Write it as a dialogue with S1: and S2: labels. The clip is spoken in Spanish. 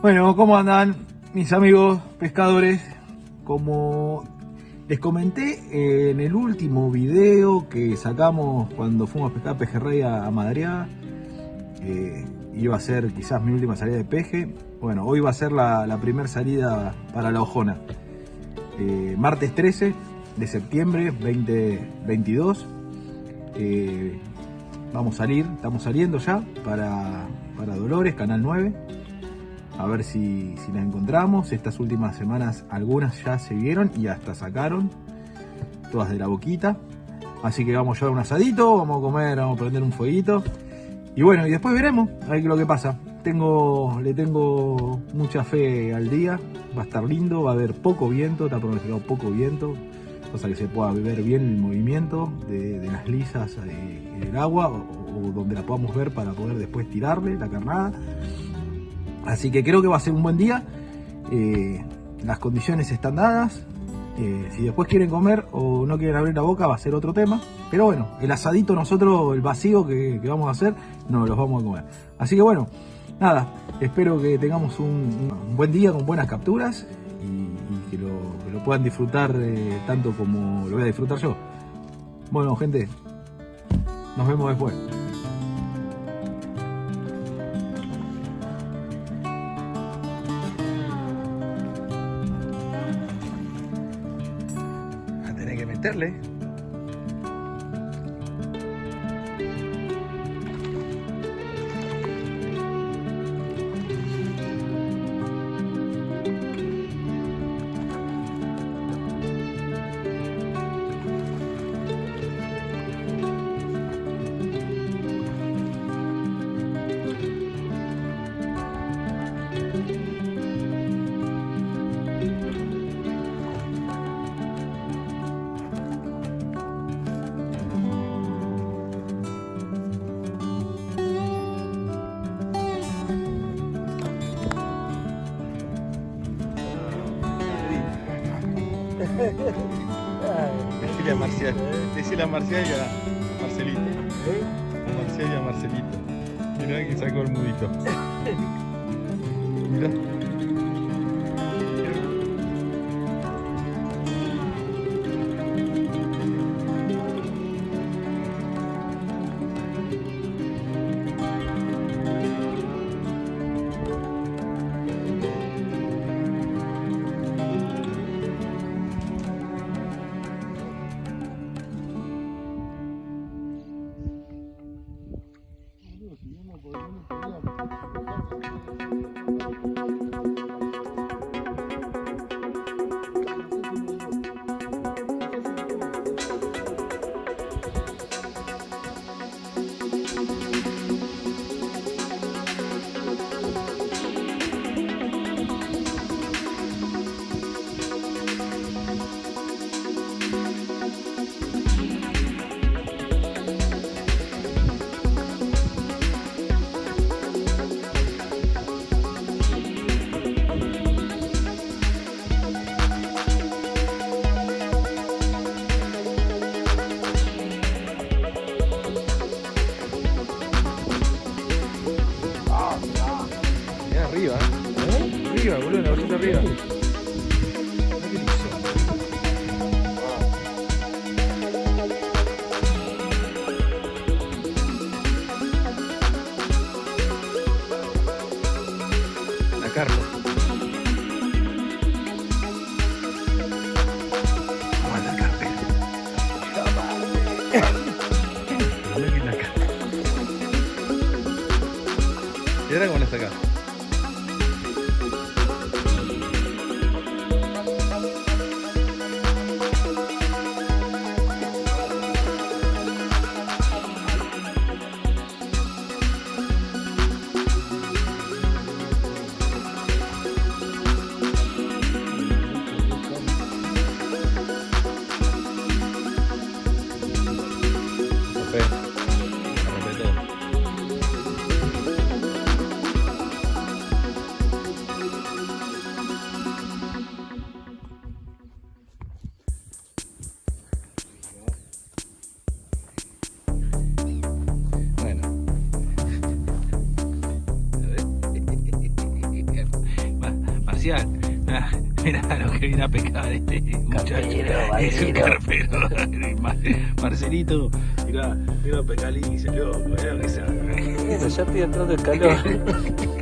S1: Bueno, ¿cómo andan mis amigos pescadores? Como les comenté en el último video que sacamos cuando fuimos a pescar pejerrey a Madriaga, eh, iba a ser quizás mi última salida de peje. Bueno, hoy va a ser la, primera salida para la Ojona. Eh, martes 13 de septiembre 2022. Eh, vamos a salir, estamos saliendo ya para, para Dolores, Canal 9. A ver si, si la encontramos. Estas últimas semanas algunas ya se vieron y hasta sacaron. Todas de la boquita. Así que vamos a llevar un asadito, vamos a comer, vamos a prender un fueguito. Y bueno, y después veremos a ver lo que pasa. Tengo, le tengo mucha fe al día, va a estar lindo, va a haber poco viento, está pronosticado poco viento, cosa que se pueda ver bien el movimiento de, las lisas en el agua o, donde la podamos ver para poder después tirarle la carnada. Así que creo que va a ser un buen día. Eh, las condiciones están dadas. Eh, si después quieren comer o no quieren abrir la boca va a ser otro tema. Pero bueno, el asadito nosotros, el vacío que, vamos a hacer, no los vamos a comer. Así que bueno, nada, espero que tengamos un, buen día con buenas capturas y, que, lo, puedan disfrutar eh, tanto como lo voy a disfrutar yo. Bueno gente, nos vemos después. A
S2: Marcial,
S3: a Marcial y a Marcelito.
S2: A
S3: Marcial y a Marcelito.
S1: Mirá
S3: que sacó el mudito. Mirá. arriba.
S2: ¿Eh?
S1: Arriba, boludo, la orillita arriba. La Carlos. Aguanta el carpero.
S3: Mira cómo la.
S1: Especial. Ah, Mirá lo que viene a pescar este muchacho. Es un carpero. Marcelito, mirá, vino a pescar y se loco, que sabe. Bueno,
S2: ya estoy entrando en calor.